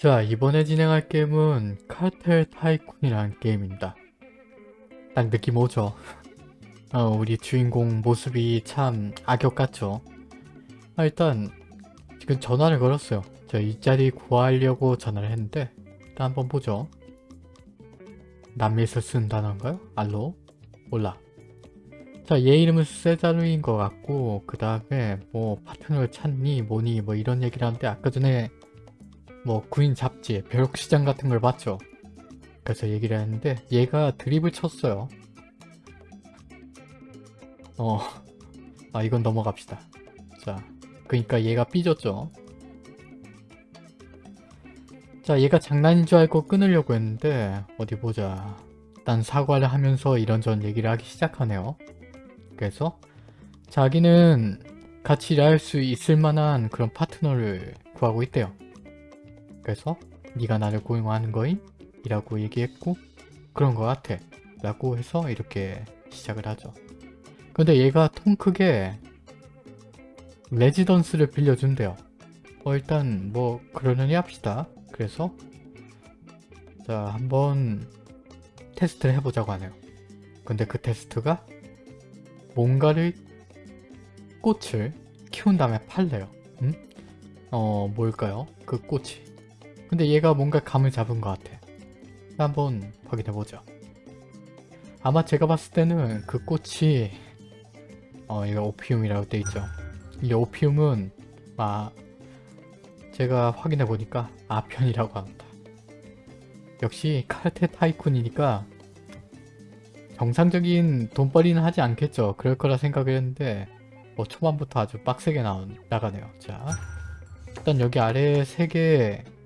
자 이번에 진행할 게임은 카르텔 타이쿤이라는 게임입니다. 딱 느낌 오죠? 어, 우리 주인공 모습이 참 악역 같죠? 아, 일단 지금 전화를 걸었어요. 저이 자리 구하려고 전화를 했는데 일단 한번 보죠. 남미에서 쓴 단어인가요? 알로? 몰라. 자, 얘 이름은 세자루인 것 같고 그 다음에 뭐 파트너를 찾니 뭐니 뭐 이런 얘기를 하는데 아까 전에 뭐 구인 잡지, 벼룩시장 같은 걸 봤죠. 그래서 얘기를 했는데 얘가 드립을 쳤어요. 어, 아 이건 넘어갑시다. 자, 그러니까 얘가 삐졌죠. 자, 얘가 장난인 줄 알고 끊으려고 했는데 어디 보자. 일단 사과를 하면서 이런저런 얘기를 하기 시작하네요. 그래서 자기는 같이 일할 수 있을 만한 그런 파트너를 구하고 있대요. 그래서 네가 나를 고용하는 거임? 이라고 얘기했고 그런 거 같아 라고 해서 이렇게 시작을 하죠. 근데 얘가 통 크게 레지던스를 빌려준대요. 어 일단 뭐 그러려니 합시다. 그래서 자 한번 테스트를 해보자고 하네요. 근데 그 테스트가 뭔가를 꽃을 키운 다음에 팔래요. 음? 어 뭘까요? 그 꽃이 근데 얘가 뭔가 감을 잡은 것 같아. 한번 확인해보죠. 아마 제가 봤을 때는 그 꽃이 어 이거 오피움이라고 돼있죠. 이 오피움은 아 제가 확인해보니까 아편이라고 합니다. 역시 카르테 타이쿤이니까 정상적인 돈벌이는 하지 않겠죠. 그럴 거라 생각을 했는데 뭐 초반부터 아주 빡세게 나, 나가네요. 자 일단 여기 아래 3개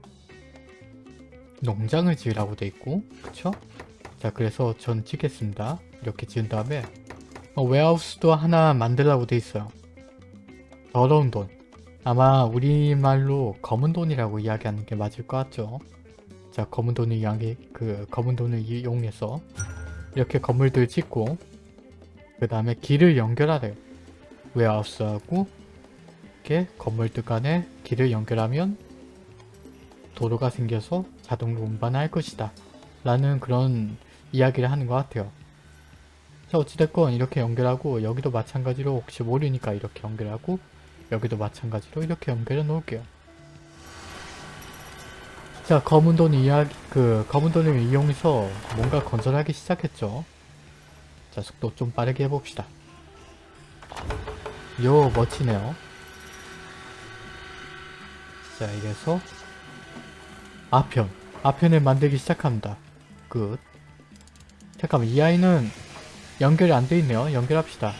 농장을 지으라고 돼 있고 그쵸? 자 그래서 전 찍겠습니다. 이렇게 지은 다음에 어, 웨하우스도 하나 만들라고 돼 있어요. 더러운 돈. 아마 우리말로 검은 돈이라고 이야기하는 게 맞을 것 같죠? 자 검은 돈을 이야기 그 검은 돈을 이용해서 이렇게 건물들 짓고 그 다음에 길을 연결하래요. 웨하우스하고 이렇게 건물들 간에 길을 연결하면 도로가 생겨서 자동으로 운반할 것이다. 라는 그런 이야기를 하는 것 같아요. 자 어찌됐건 이렇게 연결하고 여기도 마찬가지로 혹시 모르니까 이렇게 연결하고 여기도 마찬가지로 이렇게 연결해 놓을게요. 자 검은 돈 이야기 그 검은 돈을 이용해서 뭔가 건설하기 시작했죠. 자 속도 좀 빠르게 해봅시다. 요 멋지네요. 자 이래서 아편 아편을 만들기 시작합니다. 끝. 잠깐만 이 아이는 연결이 안 돼 있네요. 연결합시다.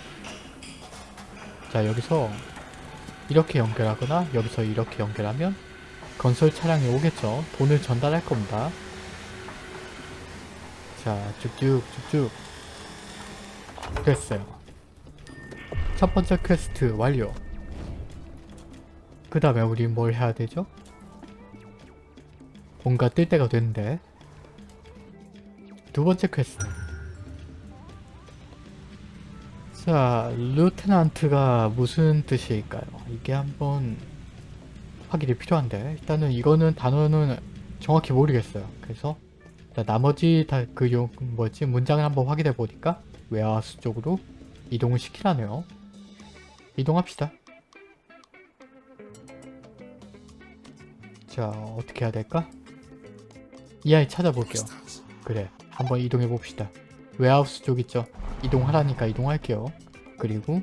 자 여기서 이렇게 연결하거나 여기서 이렇게 연결하면 건설 차량이 오겠죠. 돈을 전달할 겁니다. 자 쭉쭉 쭉쭉 됐어요. 첫 번째 퀘스트 완료. 그 다음에 우리 뭘 해야 되죠? 뭔가 뜰 때가 됐는데. 두 번째 퀘스트. 자 루테난트가 무슨 뜻일까요? 이게 한번 확인이 필요한데. 일단은 이거는 단어는 정확히 모르겠어요. 그래서 나머지 다 그 용 뭐지? 문장을 한번 확인해 보니까 웨하우스 쪽으로 이동을 시키라네요. 이동합시다. 자 어떻게 해야 될까? 이 아이 찾아볼게요. 그래 한번 이동해 봅시다. 웨하우스 쪽 있죠? 이동하라니까 이동할게요. 그리고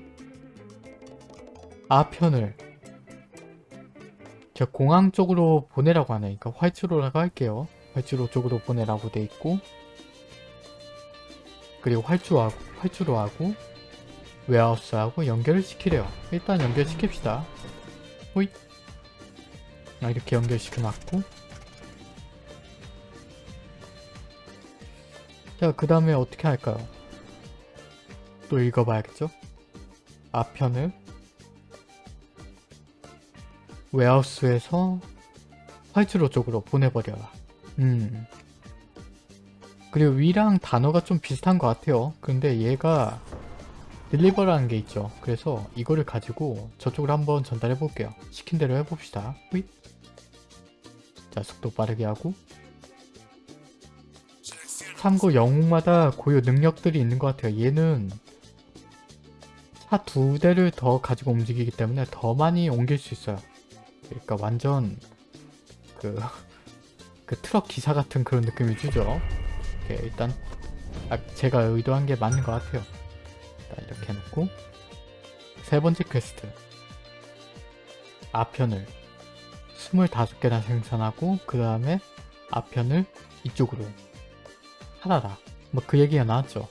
아편을 저 공항 쪽으로 보내라고 하니까 활주로라고 할게요. 활주로 쪽으로 보내라고 돼 있고 그리고 활주로하고 활주로하고 웨하우스하고 연결을 시키래요. 일단 연결시킵시다. 호잇 아, 이렇게 연결시켜놨고 자, 그 다음에 어떻게 할까요? 또 읽어봐야겠죠? 앞편을 웨하우스에서 활주로 쪽으로 보내버려라. 음. 그리고 위랑 단어가 좀 비슷한 것 같아요. 근데 얘가 딜리버라는 게 있죠. 그래서 이거를 가지고 저쪽으로 한번 전달해 볼게요. 시킨 대로 해봅시다. 휘 자 속도 빠르게 하고 참고 영웅마다 고유 능력들이 있는 것 같아요. 얘는 차 두 대를 더 가지고 움직이기 때문에 더 많이 옮길 수 있어요. 그러니까 완전 그, 그 트럭 기사 같은 그런 느낌을 주죠. 일단 아, 제가 의도한 게 맞는 것 같아요. 이렇게 해놓고 세 번째 퀘스트 아편을 25개나 생산하고 그 다음에 아편을 이쪽으로 하나라 뭐 그 얘기가 나왔죠.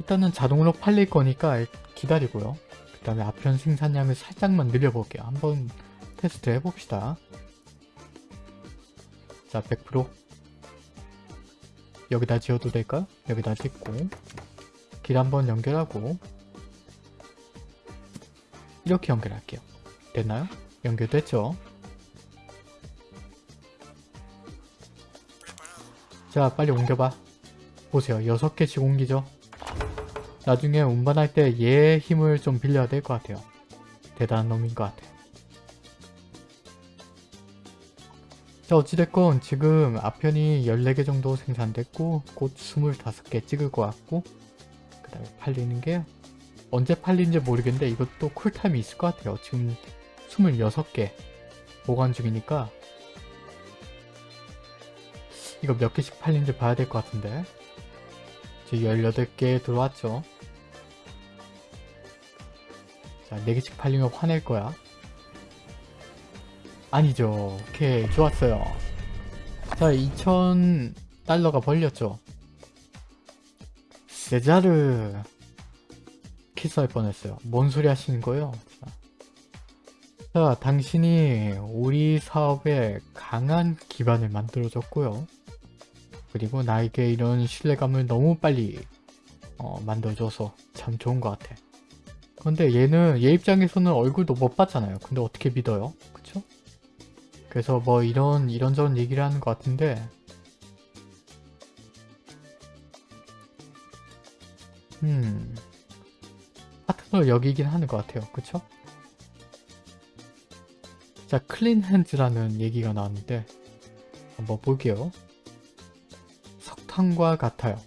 일단은 자동으로 팔릴 거니까 기다리고요. 그 다음에 아편 생산량을 살짝만 늘려볼게요. 한번 테스트 해봅시다. 자 100% 여기다 지어도 될까요? 여기다 짓고 길 한번 연결하고 이렇게 연결할게요. 됐나요? 연결됐죠? 자 빨리 옮겨봐. 보세요. 6개씩 옮기죠? 나중에 운반할 때얘 힘을 좀 빌려야 될 것 같아요. 대단한 놈인 것 같아 자 어찌됐건 지금 앞편이 14개 정도 생산됐고 곧 25개 찍을 것 같고 그 다음에 팔리는 게 언제 팔리는지 모르겠는데 이것도 쿨타임이 있을 것 같아요. 지금 26개 보관 중이니까 이거 몇 개씩 팔리는지 봐야 될 것 같은데. 지금 18개 들어왔죠. 자 4개씩 팔리면 화낼 거야. 아니죠. 오케이 좋았어요. 자 2000달러가 벌렸죠. 세자르 키스할 뻔했어요. 뭔 소리 하시는 거예요? 자. 자, 당신이 우리 사업에 강한 기반을 만들어줬고요. 그리고 나에게 이런 신뢰감을 너무 빨리 어, 만들어줘서 참 좋은 것 같아. 근데 얘는 얘 입장에서는 얼굴도 못 봤잖아요. 근데 어떻게 믿어요? 그쵸? 그래서 뭐 이런 이런저런 얘기를 하는 것 같은데 음 파트너 여기긴 하는 것 같아요. 그쵸? 자, 클린 핸즈라는 얘기가 나왔는데 한번 볼게요. 석탄과 같아요.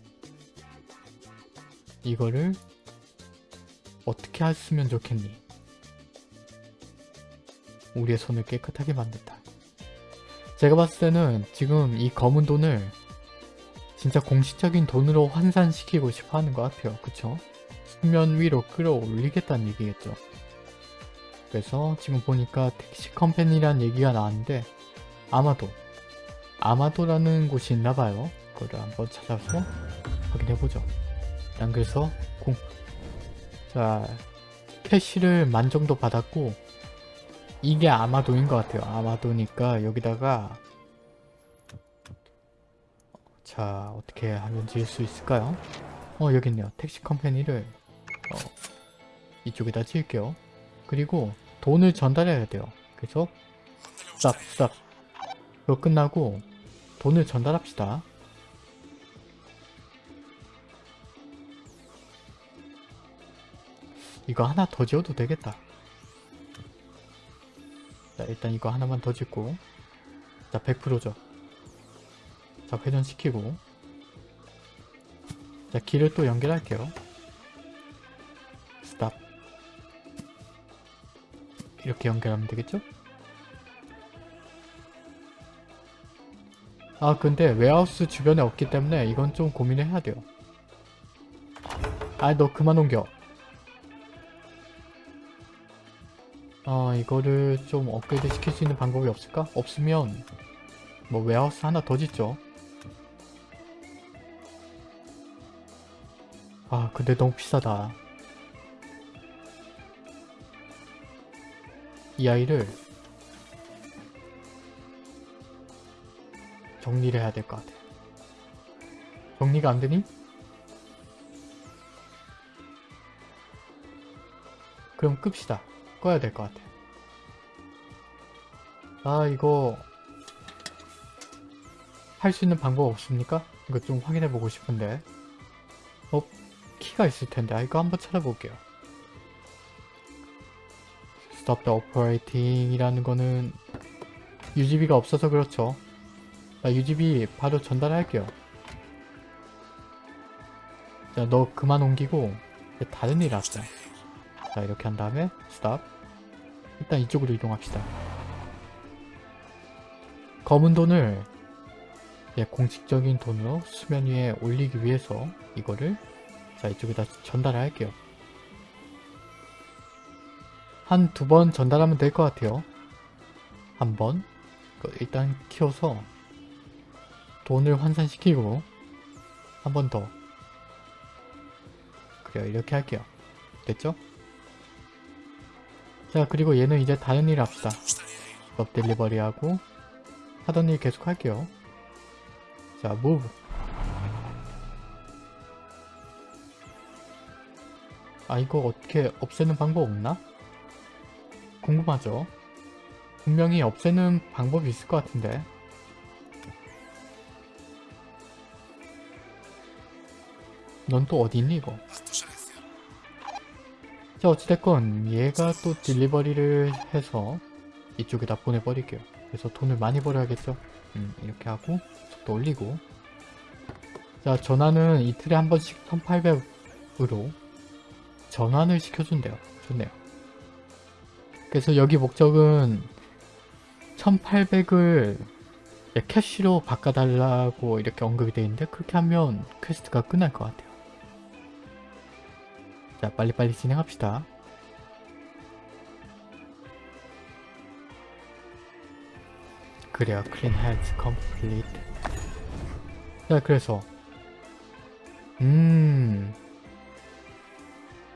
이거를 어떻게 했으면 좋겠니? 우리의 손을 깨끗하게 만든다. 제가 봤을 때는 지금 이 검은 돈을 진짜 공식적인 돈으로 환산시키고 싶어 하는 것 같아요. 그쵸? 수면 위로 끌어올리겠다는 얘기겠죠. 그래서 지금 보니까 택시 컴퍼니란 얘기가 나왔는데 아마도 아마도라는 곳이 있나봐요 그 거를 한번 찾아서 확인해보죠 난 그래서 공... 자 캐시를 만 정도 받았고 이게 아마도인 것 같아요 아마도니까 여기다가 자 어떻게 하면 지을 수 있을까요? 어 여기 있네요 택시 컴퍼니를 어, 이쪽에다 지을게요 그리고 돈을 전달해야 돼요. 그래서 쌉쌉 그거 끝나고 돈을 전달합시다. 이거 하나 더 지어도 되겠다. 자 일단 이거 하나만 더 짓고 자 100%죠. 자 회전시키고 자 길을 또 연결할게요. 스탑 이렇게 연결하면 되겠죠? 아 근데 웨하우스 주변에 없기 때문에 이건 좀 고민을 해야 돼요 아 너 그만 옮겨 아 이거를 좀 업그레이드 시킬 수 있는 방법이 없을까? 없으면 뭐 웨하우스 하나 더 짓죠 아 근데 너무 비싸다 이 아이를 정리를 해야 될 것 같아. 정리가 안 되니? 그럼 끕시다. 꺼야 될 것 같아. 아 이거 할 수 있는 방법 없습니까? 이거 좀 확인해 보고 싶은데 어? 키가 있을 텐데 아 이거 한번 찾아볼게요. stop the operating 이라는 거는 UGB가 없어서 그렇죠. 자, UGB 바로 전달할게요. 자, 너 그만 옮기고 다른 일 합시다. 자, 이렇게 한 다음에 스탑. 일단 이쪽으로 이동합시다. 검은 돈을 예, 공식적인 돈으로 수면 위에 올리기 위해서 이거를 자 이쪽에다 전달할게요. 한 두 번 전달하면 될 것 같아요. 한 번. 그 일단 키워서 돈을 환산시키고 한 번 더. 그래요. 이렇게 할게요. 됐죠? 자 그리고 얘는 이제 다른 일 합시다. up delivery 하고 하던 일 계속 할게요. 자, move. 아, 이거 어떻게 없애는 방법 없나? 궁금하죠? 분명히 없애는 방법이 있을 것 같은데. 넌 또 어디 있니, 이거? 자, 어찌됐건 얘가 또 딜리버리를 해서 이쪽에다 보내버릴게요. 그래서 돈을 많이 벌어야겠죠? 음, 이렇게 하고 속도 올리고 자 전환은 이틀에 한 번씩 1800으로 전환을 시켜준대요 좋네요 그래서 여기 목적은 1800을 cash로 바꿔달라고 이렇게 언급이 되어 있는데 그렇게 하면 quest가 끝날 것 같아요 자 빨리빨리 진행합시다. 그래요 clean complete. 자 그래서 음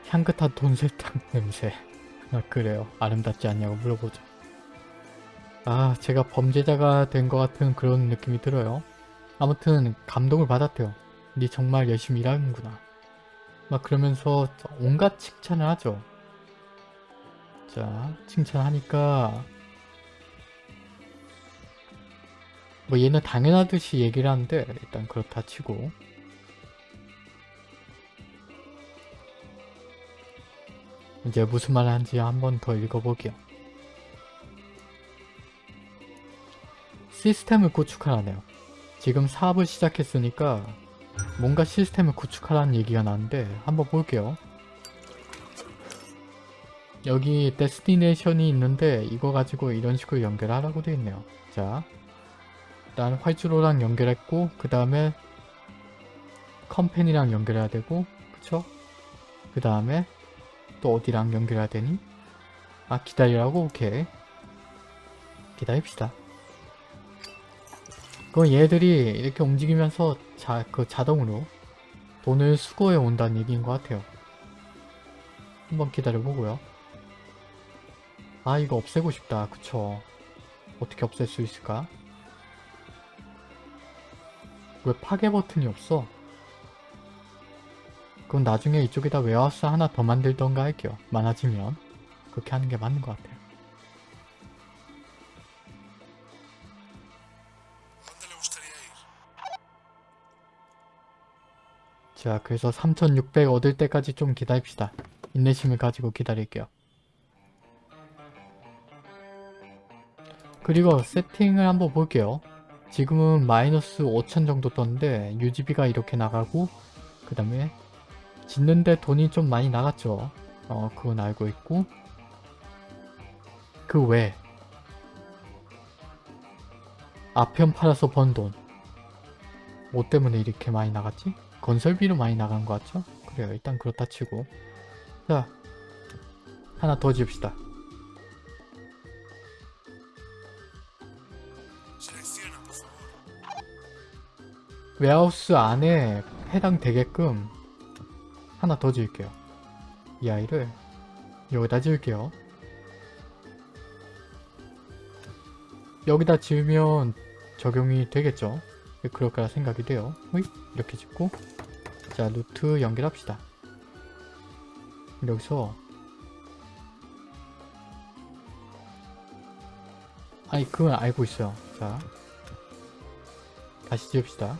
향긋한 돈세탁 냄새. 아 그래요. 아름답지 않냐고 물어보죠. 아 제가 범죄자가 된 것 같은 그런 느낌이 들어요. 아무튼 감동을 받았대요. 니 정말 열심히 일하는구나 막 그러면서 온갖 칭찬을 하죠 자 칭찬하니까 뭐 얘는 당연하듯이 얘기를 하는데 일단 그렇다 치고 이제 무슨 말을 하는지 한 번 더 읽어보게요. 시스템을 구축하라네요. 지금 사업을 시작했으니까 뭔가 시스템을 구축하라는 얘기가 나는데 한번 볼게요. 여기 데스티네이션이 있는데 이거 가지고 이런 식으로 연결하라고 되어 있네요. 자, 일단 활주로랑 연결했고 그 다음에 컴팬이랑 연결해야 되고 그쵸? 그 다음에 또 어디랑 연결해야 되니? 아 기다리라고? 오케이 기다립시다 그럼 얘들이 이렇게 움직이면서 자, 그 자동으로 돈을 수거해 온다는 얘기인 것 같아요 한번 기다려보고요 아 이거 없애고 싶다 그쵸 어떻게 없앨 수 있을까? 왜 파괴 버튼이 없어? 그럼 나중에 이쪽에다 warehouse 하나 더 만들던가 할게요. 많아지면. 그렇게 하는 게 맞는 것 같아요. 자, 그래서 3600 얻을 때까지 좀 기다립시다. 인내심을 가지고 기다릴게요. 그리고 세팅을 한번 볼게요. 지금은 마이너스 5천 정도 떴는데 UGB가 이렇게 나가고 그 다음에 짓는데 돈이 좀 많이 나갔죠. 어 그건 알고 있고 그외 아편 팔아서 번 돈. 뭐 때문에 이렇게 많이 나갔지? 건설비로 많이 나간 것 같죠? 그래요. 일단 그렇다 치고 자 하나 더 지읍시다. 웨하우스 안에 해당되게끔 하나 더 지을게요. 이 아이를 여기다 지을게요. 여기다 지으면 적용이 되겠죠? 그럴 거라 생각이 돼요. 호잇 이렇게 짓고 자 루트 연결합시다. 여기서 아니 그건 알고 있어요. 자 다시 지읍시다.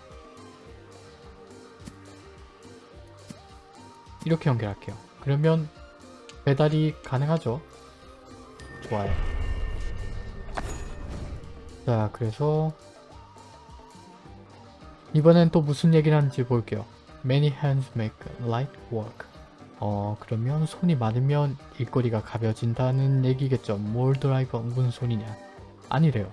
이렇게 연결할게요. 그러면 배달이 가능하죠. 좋아요. 자 그래서 이번엔 또 무슨 얘기를 하는지 볼게요. Many hands make light work. 어 그러면 손이 많으면 일거리가 가벼워진다는 얘기겠죠. 뭘 드라이버 은근 손이냐. 아니래요.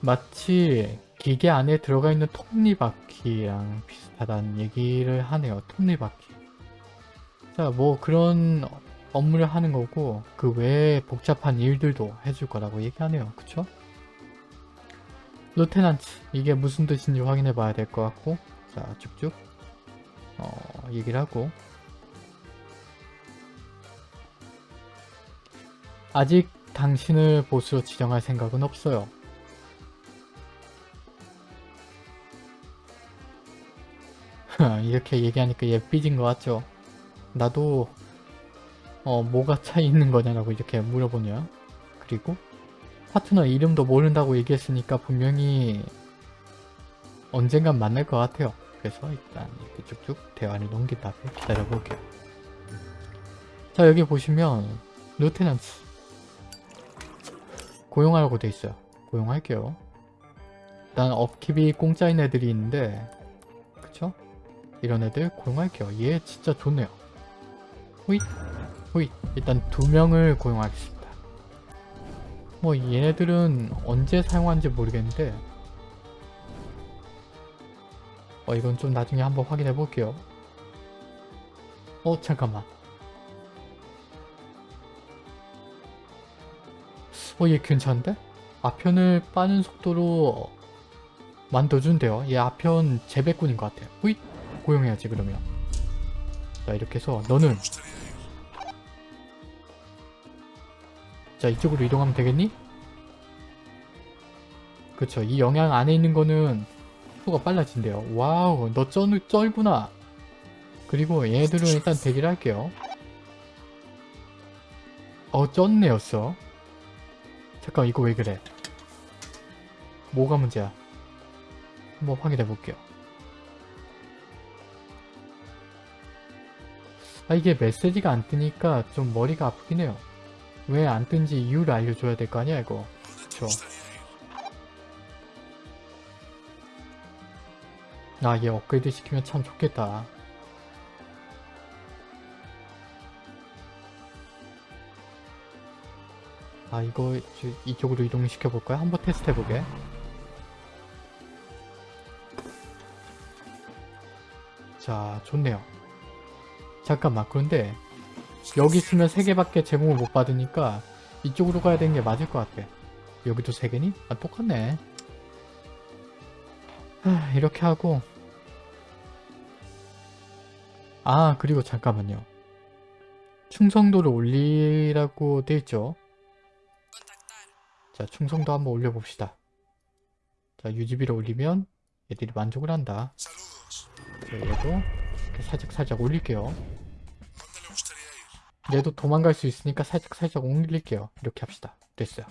마치 기계 안에 들어가 있는 톱니바퀴랑 비슷하다는 얘기를 하네요. 톱니바퀴. 자, 뭐 그런 업무를 하는 거고 그 외에 복잡한 일들도 해줄 거라고 얘기하네요. 그쵸? 루테난트 이게 무슨 뜻인지 확인해 봐야 될 것 같고 자 쭉쭉 어, 얘기를 하고 아직 당신을 보스로 지정할 생각은 없어요. 이렇게 얘기하니까 얘 삐진 것 같죠? 나도 어 뭐가 차이 있는 거냐라고 이렇게 물어보냐 그리고 파트너 이름도 모른다고 얘기했으니까 분명히 언젠간 만날 것 같아요. 그래서 일단 이렇게 쭉쭉 대화를 넘긴 다음에 기다려 볼게요. 자 여기 보시면 루테넌트. 고용하라고 돼 있어요. 고용할게요. 일단 업킵이 공짜인 애들이 있는데 그쵸? 이런 애들 고용할게요. 얘 진짜 좋네요. 호잇 호잇. 일단 두 명을 고용하겠습니다 뭐 얘네들은 언제 사용하는지 모르겠는데 어 이건 좀 나중에 한번 확인해 볼게요. 어 잠깐만. 어 얘 괜찮은데? 아편을 빠는 속도로 만들어준대요. 얘 아편 재배꾼인 것 같아요. 호잇! 고용해야지 그러면. 자 이렇게 해서 너는 자 이쪽으로 이동하면 되겠니? 그쵸 이 영향 안에 있는 거는 속도가 빨라진대요. wow 너 쩔, 쩔구나. 그리고 얘네들은 일단 대기를 할게요. 어 쩐네였어. 잠깐 이거 왜 그래? 뭐가 문제야? 한번 확인해 볼게요. 아 이게 메시지가 안 뜨니까 좀 머리가 아프긴 해요 왜 안 뜬지 이유를 알려줘야 될 거 아니야 이거. 그쵸? 아얘 업그레이드 시키면 참 좋겠다. 아 이거 이쪽으로 이동시켜 볼까요? 한번 테스트 해보게. 자 좋네요. 잠깐만 그런데 여기 있으면 3개밖에 제공을 못 받으니까 이쪽으로 가야 되는 게 맞을 것 같아. 여기도 3개니? 아 똑같네. 하, 이렇게 하고. 아 그리고 잠깐만요. 충성도를 올리라고 되어있죠? 자 충성도 한번 올려봅시다. 자 유지비를 올리면 얘들이 만족을 한다. 자 얘도 이렇게 살짝 살짝 올릴게요 얘도 도망갈 수 있으니까 살짝 살짝 올릴게요. 이렇게 합시다. 됐어요.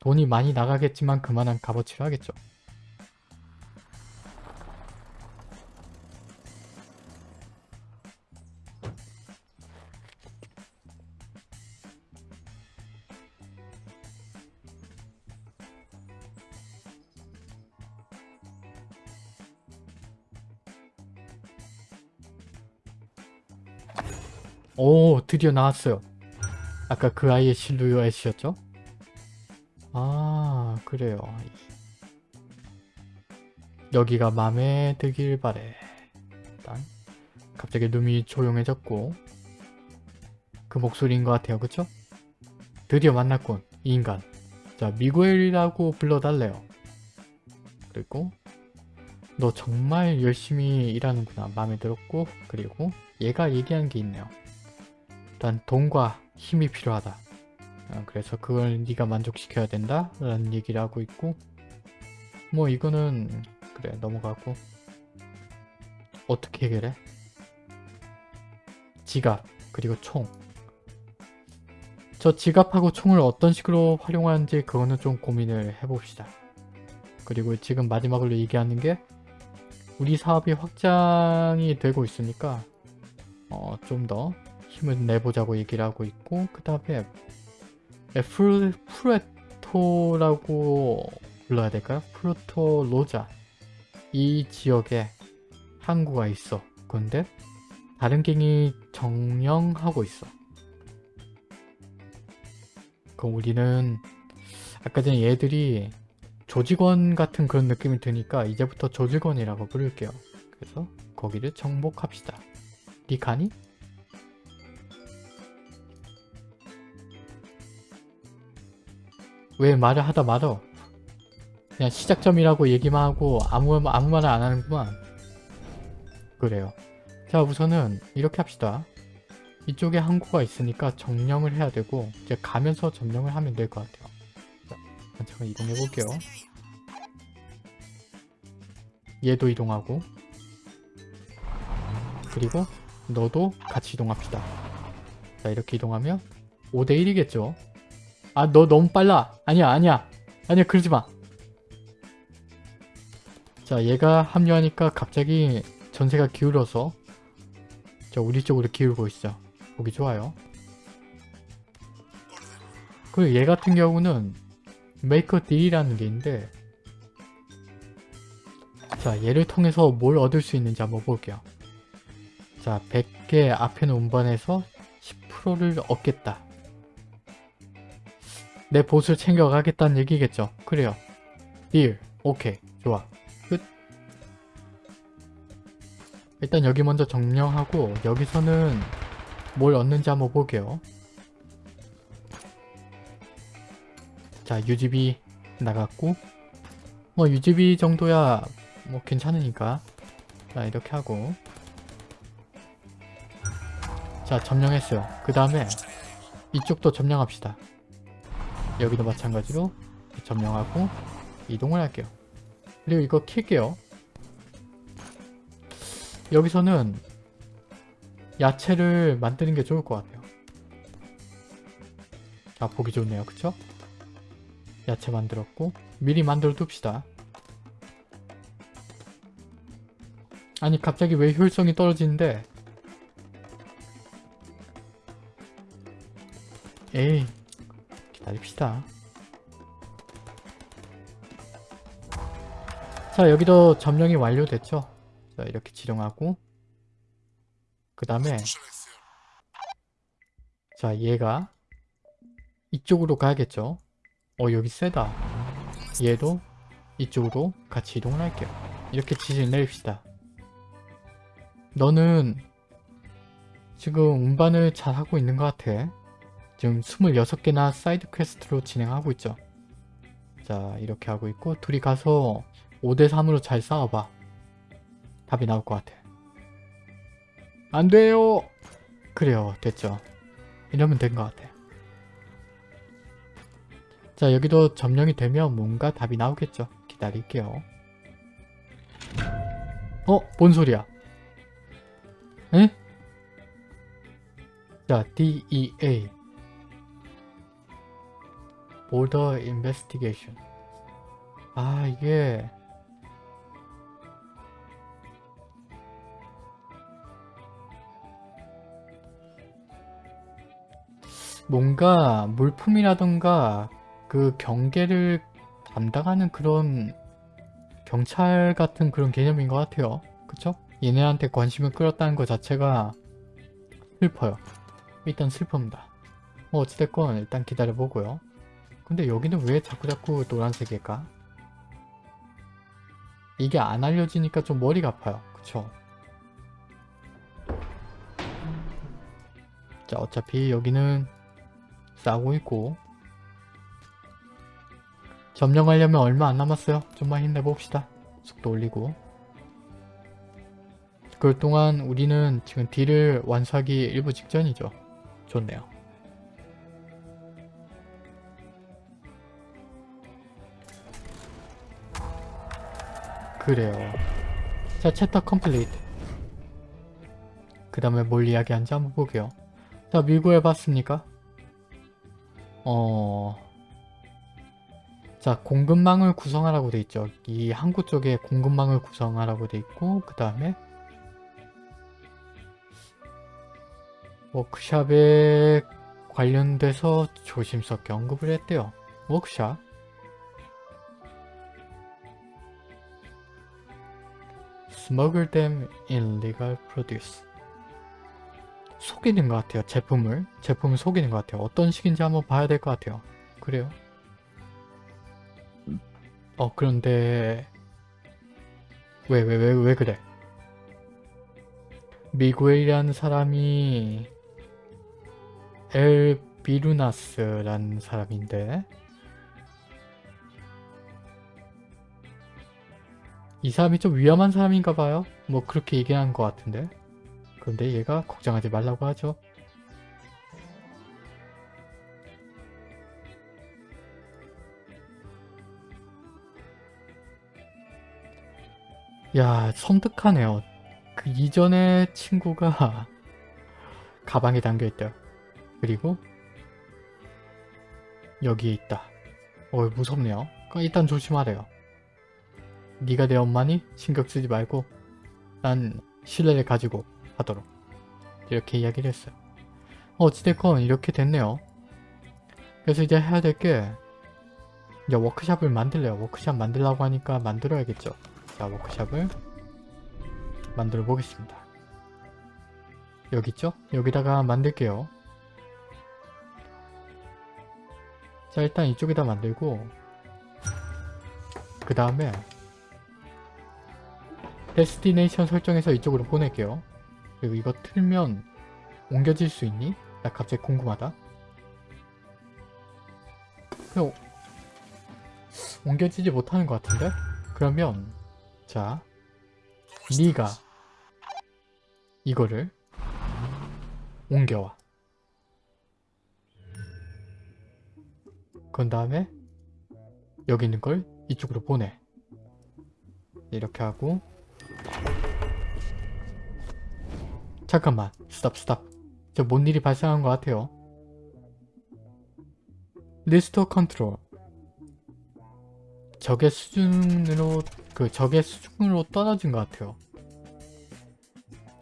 돈이 많이 나가겠지만 그만한 값어치를 하겠죠 드디어 나왔어요. 아까 그 아이의 실루엣이었죠? 아 그래요. 여기가 맘에 들길 바래. 일단 갑자기 눈이 조용해졌고 그 목소리인 것 같아요. 그쵸? 드디어 만났군 이 인간. 자 미구엘이라고 불러달래요. 그리고 너 정말 열심히 일하는구나. 마음에 들었고 그리고 얘가 얘기한 게 있네요 일단 돈과 힘이 필요하다. 어, 그래서 그걸 네가 만족시켜야 된다 라는 얘기를 하고 있고 뭐 이거는 그래 넘어가고 어떻게 해결해? 지갑 그리고 총. 저 지갑하고 총을 어떤 식으로 활용하는지 그거는 좀 고민을 해봅시다. 그리고 지금 마지막으로 얘기하는 게 우리 사업이 확장이 되고 있으니까 어, 좀 더 힘을 내보자고 얘기를 하고 있고 그 다음에 에, 프루, 프레토라고 불러야 될까요? 프로토 로자 이 지역에 항구가 있어. 근데 다른 갱이 정령하고 있어. 그럼 우리는 아까 전에 얘들이 조직원 같은 그런 느낌이 드니까 이제부터 조직원이라고 부를게요. 그래서 거기를 정복합시다. 니 가니? 왜 말을 하다 말어? 그냥 시작점이라고 얘기만 하고 아무, 아무 말을 안 하는구만. 그래요. 자 우선은 이렇게 합시다. 이쪽에 항구가 있으니까 점령을 해야 되고 이제 가면서 점령을 하면 될 것 같아요. 자, 잠깐 이동해 볼게요. 얘도 이동하고 그리고 너도 같이 이동합시다. 자 이렇게 이동하면 5대1이겠죠? 아 너 너무 빨라! 아니야 아니야! 아니야 그러지마! 자 얘가 합류하니까 갑자기 전세가 기울어서 자 우리 쪽으로 기울고 있어 보기 좋아요 그리고 얘 같은 경우는 make a deal이라는 게 있는데 자 얘를 통해서 뭘 얻을 수 있는지 한번 볼게요 자 100개 아편을 운반해서 10%를 얻겠다 내 보수를 챙겨가겠다는 얘기겠죠. 그래요. deal. 오케이. 좋아. 끝. 일단 여기 먼저 점령하고 여기서는 뭘 얻는지 한번 볼게요. 자 UGB 나갔고. 뭐 UGB 정도야 뭐 괜찮으니까. 자 이렇게 하고. 자 점령했어요. 그 다음에 이쪽도 점령합시다 여기도 마찬가지로 점령하고 이동을 할게요. 그리고 이거 킬게요. 여기서는 야채를 만드는 게 좋을 것 같아요. 자 보기 좋네요. 그쵸? 야채 만들었고 미리 만들어 둡시다. 아니 갑자기 왜 효율성이 떨어지는데? 에이 기다립시다. 자 여기도 점령이 완료됐죠? 자 이렇게 지령하고 그 다음에 자 얘가 이쪽으로 가야겠죠? 어 여기 세다. 얘도 이쪽으로 같이 이동을 할게요. 이렇게 지시를 내립시다. 너는 지금 운반을 잘 하고 있는 것 같아 지금 26개나 side quest로 진행하고 있죠. 자 이렇게 하고 있고 둘이 가서 5대3으로 잘 싸워봐. 답이 나올 것 같아. 안 돼요! 그래요. 됐죠. 이러면 된 것 같아. 자 여기도 점령이 되면 뭔가 답이 나오겠죠. 기다릴게요. 어? 뭔 소리야? 에? 자 DEA Border Investigation 아 이게 뭔가 물품이라던가 그 경계를 담당하는 그런 경찰 같은 그런 개념인 것 같아요. 그쵸? 얘네한테 관심을 끌었다는 것 자체가 슬퍼요. 일단 슬픕니다. 뭐 어찌됐건 일단 기다려보고요. 근데 여기는 왜 자꾸자꾸 노란색일까? 이게 안 알려지니까 좀 머리가 아파요. 그쵸? 자 어차피 여기는 싸고 있고 점령하려면 얼마 안 남았어요. 좀만 힘내봅시다. 속도 올리고 그럴 동안 우리는 지금 deal을 완수하기 일보 직전이죠. 좋네요. 그래요. 자, chapter complete. 그 다음에 뭘 이야기하는지 한번 볼게요. 자, 밀고 해봤습니까? 어... 자, 공급망을 구성하라고 돼 있죠. 이 항구 쪽에 공급망을 구성하라고 돼 있고 그 다음에 워크샵에 관련돼서 조심스럽게 언급을 했대요. 워크샵. Smuggle them in legal produce. 속이는 것 같아요. 제품을. 제품을 속이는 것 같아요. 어떤 식인지 한번 봐야 될 것 같아요. 그래요? 어 그런데 왜 왜 왜 왜 그래? 미구엘이라는 사람이 엘 비루나스라는 사람인데 이 사람이 좀 위험한 사람인가 봐요. 뭐 그렇게 얘기한 것 같은데 그런데 얘가 걱정하지 말라고 하죠. 야 섬뜩하네요. 그 이전에 친구가 가방에 담겨있대요. 그리고 여기에 있다. 어 무섭네요. 그러니까 일단 조심하래요. 네가 내 엄마니? 신경 쓰지 말고 난 신뢰를 가지고 하도록 이렇게 이야기를 했어요. 어찌됐건 이렇게 됐네요. 그래서 이제 해야 될 게 이제 워크샵을 만들래요. 워크샵 만들라고 하니까 만들어야겠죠. 자 워크샵을 만들어 보겠습니다. 여기 있죠? 여기다가 만들게요. 자 일단 이쪽에다 만들고 그 다음에 destination 설정해서 이쪽으로 보낼게요. 그리고 이거 틀면 옮겨질 수 있니? 나 갑자기 궁금하다. 그냥 옮겨지지 못하는 것 같은데? 그러면 자 네가 이거를 옮겨와. 그런 다음에 여기 있는 걸 이쪽으로 보내. 이렇게 하고 잠깐만. 스탑 스탑. 저 뭔 일이 발생한 것 같아요? restore control. 적의 수준으로 그 적의 수준으로 떨어진 것 같아요.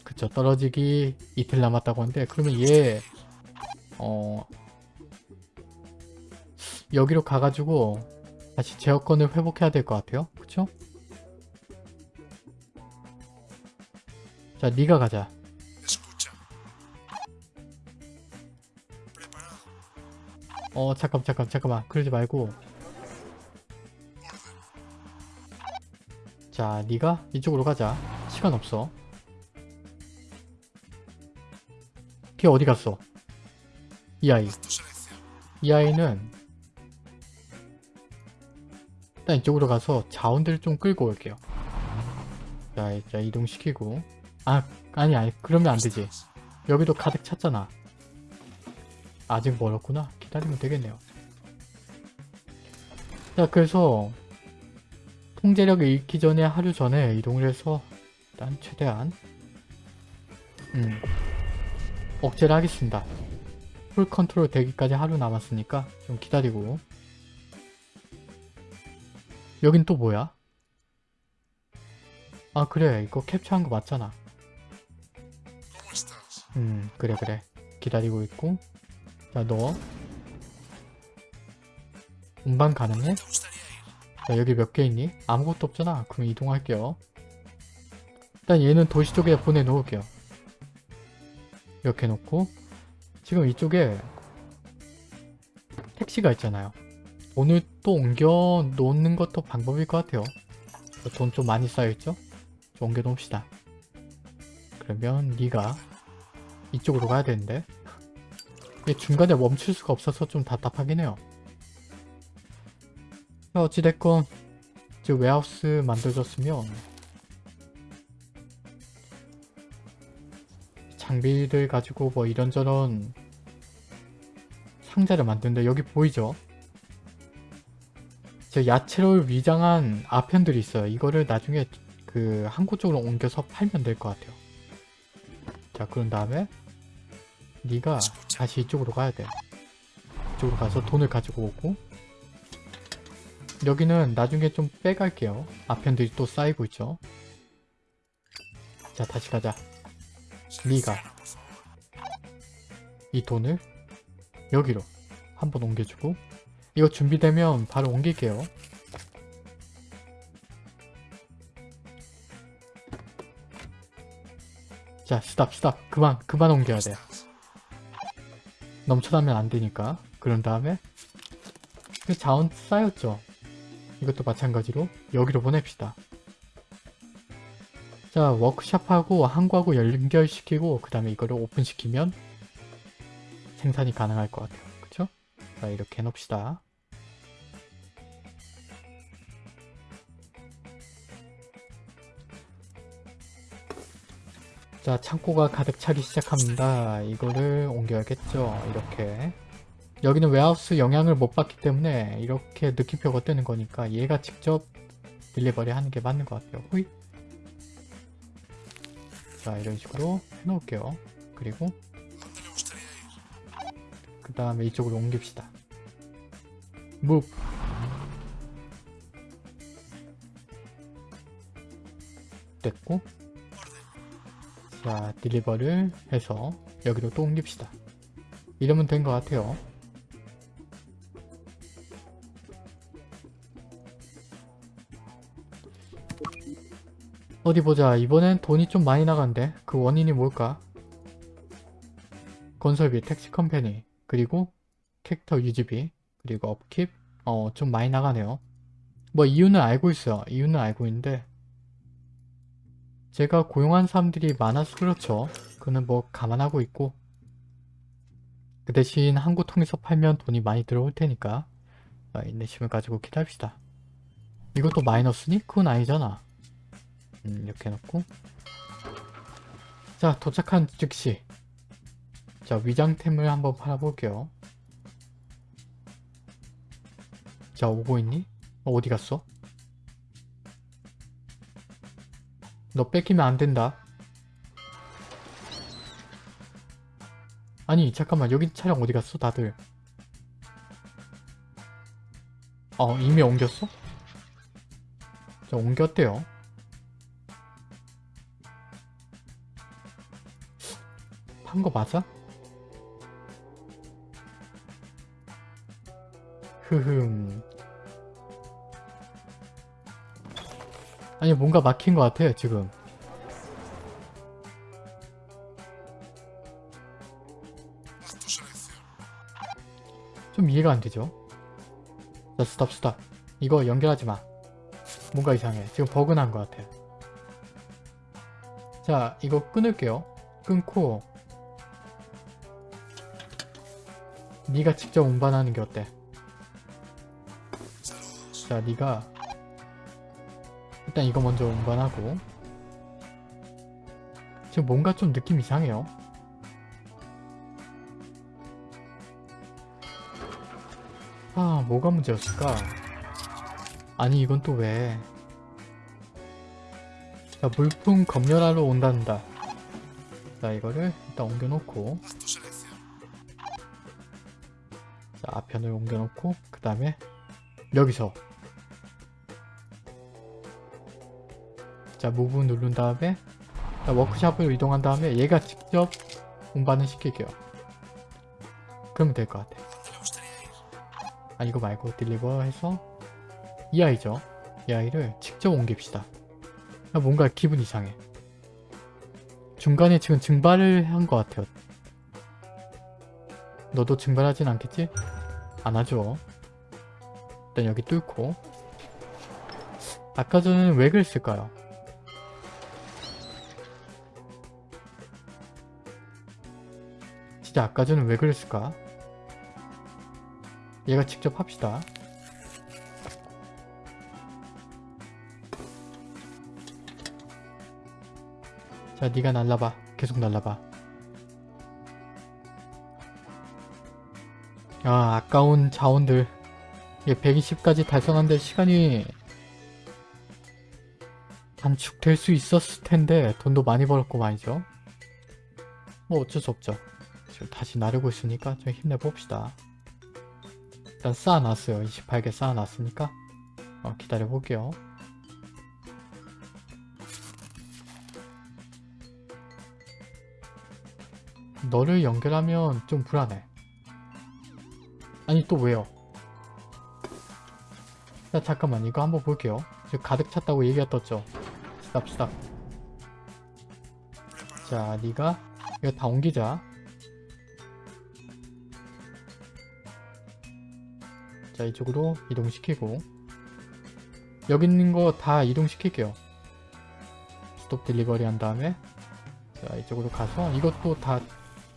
그쵸. 떨어지기 이틀 남았다고 하는데 그러면 얘 어... 여기로 가가지고 다시 제어권을 회복해야 될 것 같아요. 그쵸? 자 네가 가자 어 잠깐 잠깐 잠깐만. 그러지 말고. 자 네가 이쪽으로 가자. 시간 없어. 걔 어디 갔어? 이 아이. 이 아이는 일단 이쪽으로 가서 자원들을 좀 끌고 올게요. 자, 자 이동시키고. 아 아니 아니 그러면 안 되지. 여기도 가득 찼잖아. 아직 멀었구나 기다리면 되겠네요. 자 그래서 통제력을 잃기 전에 하루 전에 이동을 해서 일단 최대한 음 억제를 하겠습니다. full control 되기까지 하루 남았으니까 좀 기다리고. 여긴 또 뭐야? 아 그래. 이거 캡처한 거 맞잖아. 음 그래 그래. 기다리고 있고. 자너 운반 가능해? 자 여기 몇 개 있니? 아무것도 없잖아. 그럼 이동할게요. 일단 얘는 도시 쪽에 보내놓을게요. 이렇게 놓고 지금 이쪽에 택시가 있잖아요. 돈을 또 옮겨 놓는 것도 방법일 것 같아요. 돈 좀 많이 쌓여있죠? 좀 옮겨 놓읍시다. 그러면 네가 이쪽으로 가야 되는데. 얘 중간에 멈출 수가 없어서 좀 답답하긴 해요 어찌됐건 이제 웨하우스 만들어졌으면 장비를 가지고 뭐 이런저런 상자를 만드는데 여기 보이죠? 저 야채를 위장한 아편들이 있어요. 이거를 나중에 그 항구 쪽으로 옮겨서 팔면 될 것 같아요. 자 그런 다음에 네가 다시 이쪽으로 가야 돼. 이쪽으로 가서 돈을 가지고 오고 여기는 나중에 좀 빼갈게요. 아편들이 또 쌓이고 있죠. 자 다시 가자. 네가. 이 돈을 여기로 한번 옮겨주고 이거 준비되면 바로 옮길게요. 자, 스탑, 스탑. 그만, 그만 옮겨야 돼. 넘쳐나면 안 되니까. 그런 다음에 그 자원 쌓였죠. 이것도 마찬가지로 여기로 보냅시다. 자, 워크샵하고 항구하고 연결시키고 그 다음에 이거를 오픈시키면 생산이 가능할 것 같아요. 그쵸? 자, 이렇게 해놓읍시다. 자, 창고가 가득 차기 시작합니다. 이거를 옮겨야겠죠. 이렇게. 여기는 웨하우스 영향을 못 받기 때문에 이렇게 느낌표가 뜨는 거니까 얘가 직접 딜리버리 하는 게 맞는 것 같아요. 후이. 자, 이런 식으로 해놓을게요. 그리고. 그 다음에 이쪽으로 옮깁시다. move. 됐고 자 딜리버를 해서 여기로 또 옮깁시다. 이러면 된 것 같아요. 어디 보자. 이번엔 돈이 좀 많이 나간대. 그 원인이 뭘까? 건설비, 택시 컴퍼니, 그리고 캐릭터 유지비, 그리고 업킵. 어, 좀 많이 나가네요. 뭐 이유는 알고 있어요. 이유는 알고 있는데 제가 고용한 사람들이 많아서 그렇죠. 그는 뭐 감안하고 있고 그 대신 항구 통해서 팔면 돈이 많이 들어올 테니까 자, 인내심을 가지고 기다립시다. 이것도 마이너스니? 그건 아니잖아. 음, 이렇게 해놓고 자 도착한 즉시 자 위장템을 한번 팔아볼게요. 자 오고 있니? 어, 어디 갔어? 너 뺏기면 안 된다. 아니 잠깐만 여기 차량 어디 갔어 다들? 어 이미 옮겼어? 자 옮겼대요. 판거 맞아? 흐흠. 아니 뭔가 막힌 것 같아 지금. 좀 이해가 안 되죠? 자 스탑 스탑. 이거 연결하지 마. 뭔가 이상해. 지금 버그 난 것 같아. 자 이거 끊을게요. 끊고 네가 직접 운반하는 게 어때. 자 네가 일단 이거 먼저 운반하고. 지금 뭔가 좀 느낌 이상해요. 아 뭐가 문제였을까? 아니 이건 또 왜? 자 물품 검열하러 온단다. 자 이거를 일단 옮겨놓고 앞편을 옮겨놓고 그 다음에 여기서 자 무브 누른 다음에 자, 워크샵으로 이동한 다음에 얘가 직접 운반을 시킬게요. 그러면 될 것 같아. 아 이거 말고 딜리버 해서 이 아이죠? 이 아이를 직접 옮깁시다. 아, 뭔가 기분 이상해. 중간에 지금 증발을 한 것 같아요. 너도 증발하진 않겠지? 안 하죠 일단 여기 뚫고 아까 전에는 왜 그랬을까요? 진짜 아까 전에 왜 그랬을까? 얘가 직접 합시다. 자, 네가 날라봐. 계속 날라봐. 아, 아까운 자원들. 이게 120까지 달성한데 시간이 단축될 수 있었을 텐데 돈도 많이 벌었고 말이죠. 뭐 어쩔 수 없죠. 지금 다시 나르고 있으니까 좀 힘내봅시다. 일단 쌓아놨어요. 28개 쌓아놨으니까 어, 기다려볼게요. 너를 연결하면 좀 불안해. 아니 또 왜요? 자 잠깐만 이거 한번 볼게요. 지금 가득 찼다고 얘기가 떴죠. 스탑 스탑. 자 네가 이거 다 옮기자. 자 이쪽으로 이동시키고 여기 있는 거 다 이동시킬게요. 스톱 딜리버리 한 다음에 자 이쪽으로 가서 이것도 다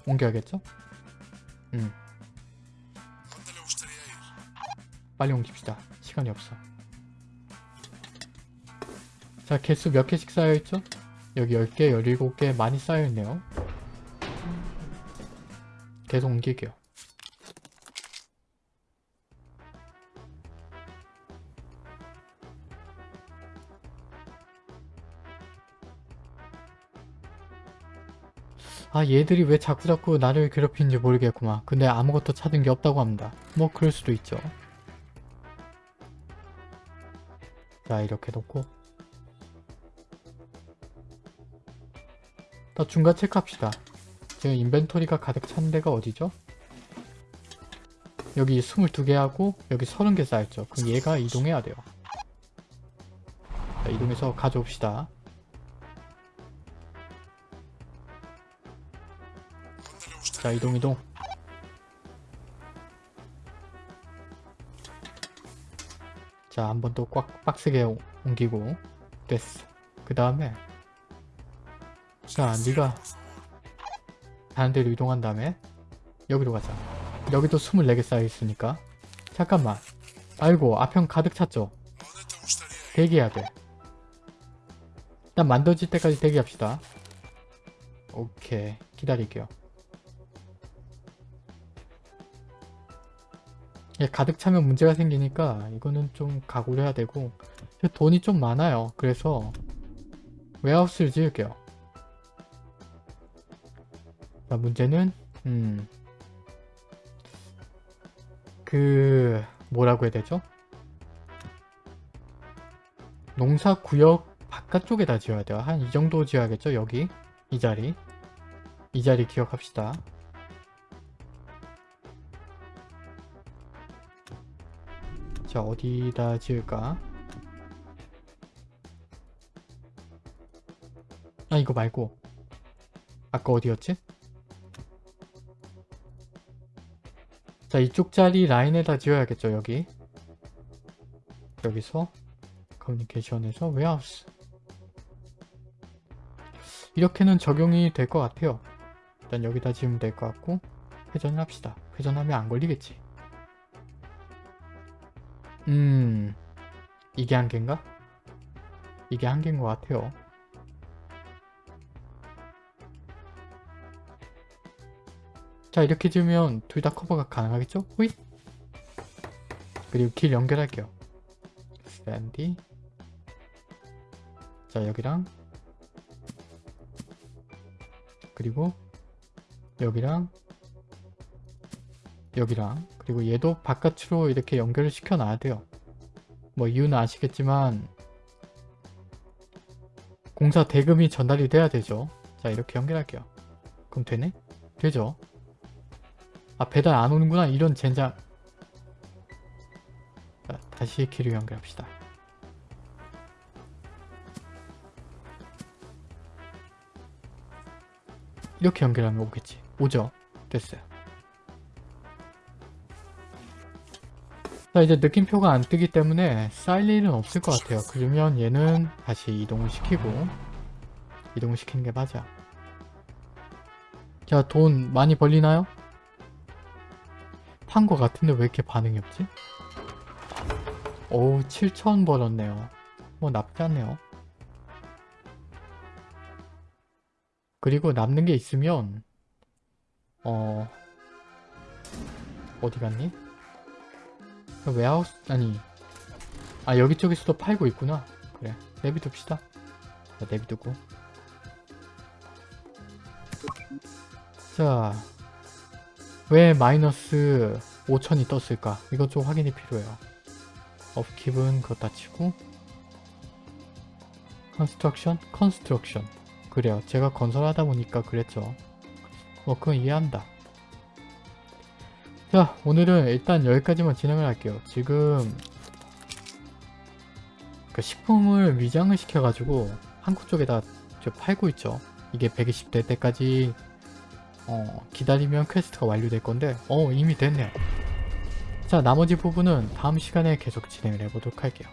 옮겨야겠죠? 음 빨리 옮깁시다. 시간이 없어. 자 개수 몇 개씩 쌓여있죠? 여기 10개, 17개 많이 쌓여있네요. 계속 옮길게요. 아 얘들이 왜 자꾸자꾸 나를 괴롭히는지 모르겠구만. 근데 아무것도 찾은 게 없다고 합니다. 뭐 그럴 수도 있죠. 자 이렇게 놓고 더 중간 체크합시다. 지금 인벤토리가 가득 찬 데가 어디죠? 여기 22개 하고 여기 30개 쌓였죠. 그럼 얘가 이동해야 돼요. 자, 이동해서 가져옵시다. ¿Dónde le gustaría 자 이동 이동 자 한 번 더 꽉 빡세게 오- 옮기고. 됐어. 그 다음에 자 네가 다른 데로 이동한 다음에 여기로 가자. 여기도 24개 쌓여있으니까. 잠깐만. 아이고 앞형 가득 찼죠. 대기해야 돼. 일단 만들어질 때까지 대기합시다. 오케이. 기다릴게요 가득 차면 문제가 생기니까 이거는 좀 각오를 해야 되고 돈이 좀 많아요 그래서 웨하우스를 지을게요 자 문제는 음 그 뭐라고 해야 되죠? 농사구역 바깥쪽에다 지어야 돼요. 한 이 정도 지어야겠죠? 여기 이 자리 이 자리 기억합시다. 자 어디다 지을까? 아 이거 말고. 아까 어디였지? 자 이쪽 자리 라인에다 지어야겠죠 여기. 여기서 커뮤니케이션에서 웨하우스 이렇게는 적용이 될 것 같아요. 일단 여기다 지으면 될 것 같고 회전을 합시다. 회전하면 안 걸리겠지 음 이게 한계인가? 이게 한계인 것 같아요. 자 이렇게 지으면 둘 다 커버가 가능하겠죠? 호잇! 그리고 길 연결할게요. 샌디 자 여기랑. 그리고 여기랑 여기랑 그리고 얘도 바깥으로 이렇게 연결을 시켜 놔야 돼요. 뭐 이유는 아시겠지만 공사 대금이 전달이 돼야 되죠. 자 이렇게 연결할게요. 그럼 되네? 되죠? 아 배달 안 오는구나 이런 젠장. 자 다시 길을 연결합시다. 이렇게 연결하면 오겠지. 오죠? 됐어요 자 이제 느낌표가 안 뜨기 때문에 쌓일 일은 없을 것 같아요 그러면 얘는 다시 이동을 시키고 이동을 시키는 게 맞아 자 돈 많이 벌리나요? 판 거 같은데 왜 이렇게 반응이 없지? 오우 7천 벌었네요 뭐 나쁘지 않네요 그리고 남는 게 있으면 어 어디 갔니? 웨하우스 아니 아 여기 쪽에서도 팔고 있구나. 그래 내비둡시다. 자 내비두고. 자 왜 마이너스 5천이 떴을까? 이것 좀 확인이 필요해요. upkeep은 그렇다 치고. construction? construction 그래요. 제가 건설하다 보니까 그랬죠. 뭐 그건 이해한다 자 오늘은 일단 여기까지만 진행을 할게요. 지금 그 식품을 위장을 시켜가지고 한국 쪽에다 저 팔고 있죠. 이게 120대 때까지 어, 기다리면 퀘스트가 완료될 건데 어 이미 됐네요. 자 나머지 부분은 다음 시간에 계속 진행을 해보도록 할게요.